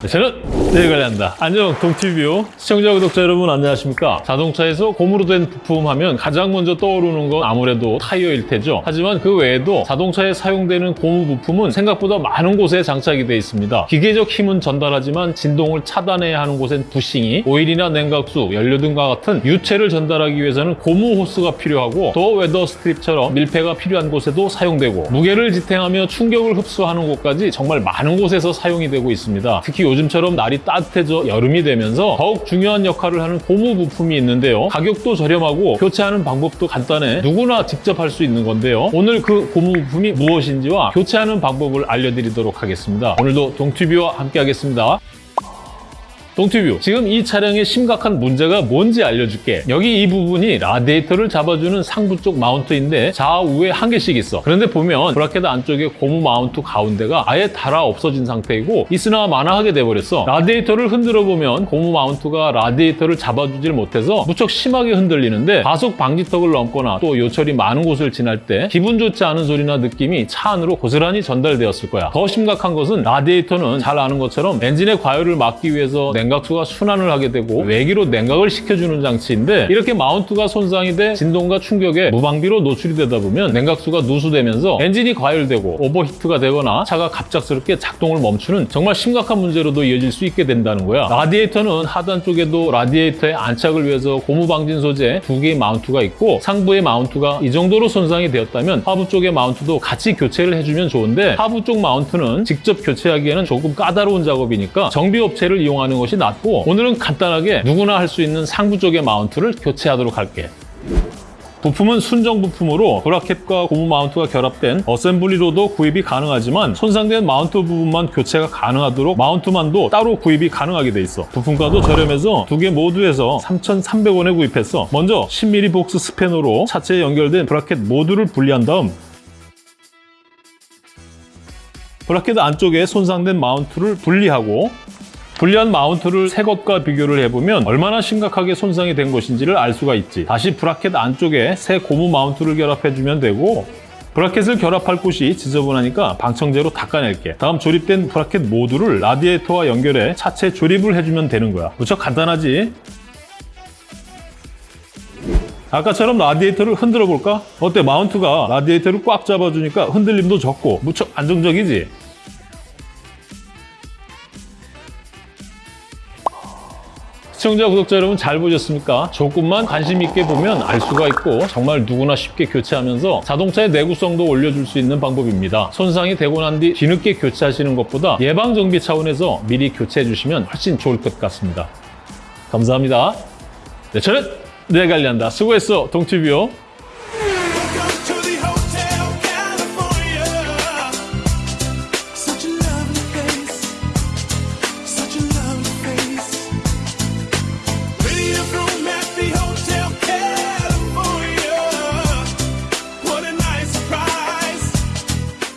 네, 저는 내일 관리한다. 안녕, 동티뷰 시청자, 구독자 여러분 안녕하십니까? 자동차에서 고무로 된 부품 하면 가장 먼저 떠오르는 건 아무래도 타이어일 테죠. 하지만 그 외에도 자동차에 사용되는 고무 부품은 생각보다 많은 곳에 장착이 되어 있습니다. 기계적 힘은 전달하지만 진동을 차단해야 하는 곳엔 부싱이, 오일이나 냉각수, 연료 등과 같은 유체를 전달하기 위해서는 고무 호스가 필요하고 더 weather strip처럼 밀폐가 필요한 곳에도 사용되고 무게를 지탱하며 충격을 흡수하는 곳까지 정말 많은 곳에서 사용이 되고 있습니다. 특히 요즘처럼 날이 따뜻해져 여름이 되면서 더욱 중요한 역할을 하는 고무 부품이 있는데요. 가격도 저렴하고 교체하는 방법도 간단해 누구나 직접 할 수 있는 건데요. 오늘 그 고무 부품이 무엇인지와 교체하는 방법을 알려드리도록 하겠습니다. 오늘도 동튜브와 함께 하겠습니다. 동티뷰. 지금 이 차량의 심각한 문제가 뭔지 알려줄게. 여기 이 부분이 라디에이터를 잡아주는 상부 쪽 마운트인데 좌우에 한 개씩 있어. 그런데 보면 브라켓 안쪽에 고무 마운트 가운데가 아예 닳아 없어진 상태이고 있으나 마나하게 돼버렸어. 라디에이터를 흔들어 보면 고무 마운트가 라디에이터를 잡아주질 못해서 무척 심하게 흔들리는데 가속 방지턱을 넘거나 또 요철이 많은 곳을 지날 때 기분 좋지 않은 소리나 느낌이 차 안으로 고스란히 전달되었을 거야. 더 심각한 것은 라디에이터는 잘 아는 것처럼 엔진의 과열을 막기 위해서 냉각수가 순환을 하게 되고 외기로 냉각을 시켜주는 장치인데 이렇게 마운트가 손상이 돼 진동과 충격에 무방비로 노출이 되다 보면 냉각수가 누수되면서 엔진이 과열되고 오버히트가 되거나 차가 갑작스럽게 작동을 멈추는 정말 심각한 문제로도 이어질 수 있게 된다는 거야. 라디에이터는 하단 쪽에도 라디에이터의 안착을 위해서 고무 방진 소재 두 개의 마운트가 있고 상부의 마운트가 이 정도로 손상이 되었다면 하부 쪽의 마운트도 같이 교체를 해주면 좋은데 하부 쪽 마운트는 직접 교체하기에는 조금 까다로운 작업이니까 정비업체를 이용하는 것이 낫고 오늘은 간단하게 누구나 할 수 있는 상부 쪽의 마운트를 교체하도록 할게. 부품은 순정 부품으로 브라켓과 고무 마운트가 결합된 어셈블리로도 구입이 가능하지만 손상된 마운트 부분만 교체가 가능하도록 마운트만도 따로 구입이 가능하게 돼 있어. 부품가도 저렴해서 두 개 모두 해서 3,300원에 구입했어. 먼저 10mm 복스 스패너로 차체에 연결된 브라켓 모두를 분리한 다음 브라켓 안쪽에 손상된 마운트를 분리하고 분리한 마운트를 새 것과 비교를 해보면 얼마나 심각하게 손상이 된 것인지를 알 수가 있지. 다시 브라켓 안쪽에 새 고무 마운트를 결합해주면 되고 브라켓을 결합할 곳이 지저분하니까 방청제로 닦아낼게. 다음 조립된 브라켓 모두를 라디에이터와 연결해 차체 조립을 해주면 되는 거야. 무척 간단하지? 아까처럼 라디에이터를 흔들어 볼까? 어때? 마운트가 라디에이터를 꽉 잡아주니까 흔들림도 적고 무척 안정적이지? 시청자, 구독자 여러분 잘 보셨습니까? 조금만 관심 있게 보면 알 수가 있고 정말 누구나 쉽게 교체하면서 자동차의 내구성도 올려줄 수 있는 방법입니다. 손상이 되고 난 뒤 뒤늦게 교체하시는 것보다 예방정비 차원에서 미리 교체해 주시면 훨씬 좋을 것 같습니다. 감사합니다. 네, 저는 내일 관리한다. 수고했어, 동티뷰.